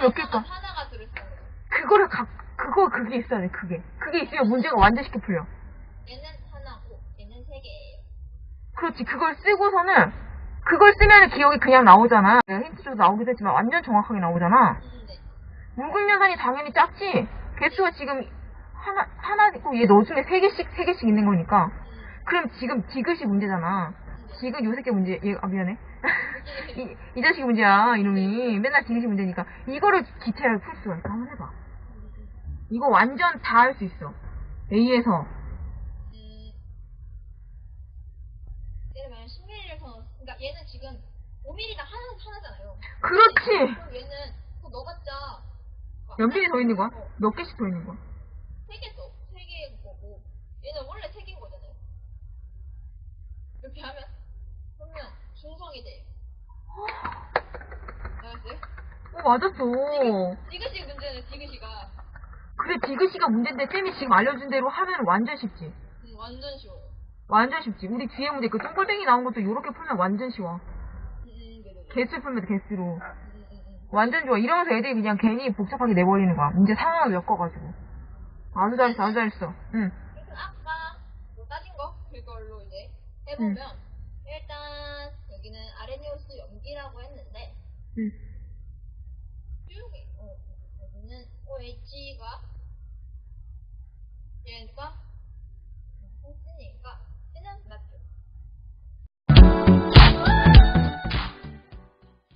몇 개일까? 하나가 들어있어요. 그거를 각, 그거, 그게 있어야 돼, 그게. 그게 있으면 문제가 완전 쉽게 풀려. 얘는 하나고 얘는 세 개예요. 그렇지, 그걸 쓰고서는, 그걸 쓰면 기억이 그냥 나오잖아. 내가 힌트 줘도 나오기도 했지만 완전 정확하게 나오잖아. 음, 네. 묽은 연산이 당연히 작지? 개수가 지금 하나, 하나 있고 얘 너 중에 세 개씩, 세 개씩 있는 거니까. 음, 그럼 지금 디귿이 문제잖아. 디귿 요 새끼 문제, 얘, 아, 미안해. 이, 이 자식이 문제야, 이놈이. 맨날 디귿이 문제니까. 이거를 기체를 풀 수가 있어. 한번 해봐. 이거 완전 다 할 수 있어. A에서. 음, 예를 들면 10mm를 더, 그러니까 얘는 지금 5mm당 하나, 하나잖아요. 그렇지! 그럼 얘는 또 넣어봤자 몇 미리 더 있는 거야? 몇 개씩 더 있는 거야? 세개 더, 세 개인 거고 얘는 원래 세 개인 거잖아요. 이렇게 하면 그러면 중성이 돼요. 알았어요? 어, 맞았어. 디귿이 문제는 디귿이가 그래, 디귿이가 문제인데, 쌤이 지금 알려준 대로 하면 완전 쉽지. 음, 완전 쉬워요. 완전 쉽지. 우리 뒤에 문제, 그 똥골뱅이 나온 것도 이렇게 풀면 완전 쉬워. 음, 음, 네네네. 개수 풀면 돼, 개수로. 완전 좋아. 이러면서 애들이 그냥 괜히 복잡하게 내버리는 거야. 문제 상황을 엮어가지고. 아주 잘했어, 아주 잘했어. 응. 그래서 아까 뭐 따진 거 그걸로 이제 해보면 일단 여기는 아레니우스 염기라고 했는데 응. OH가 얘가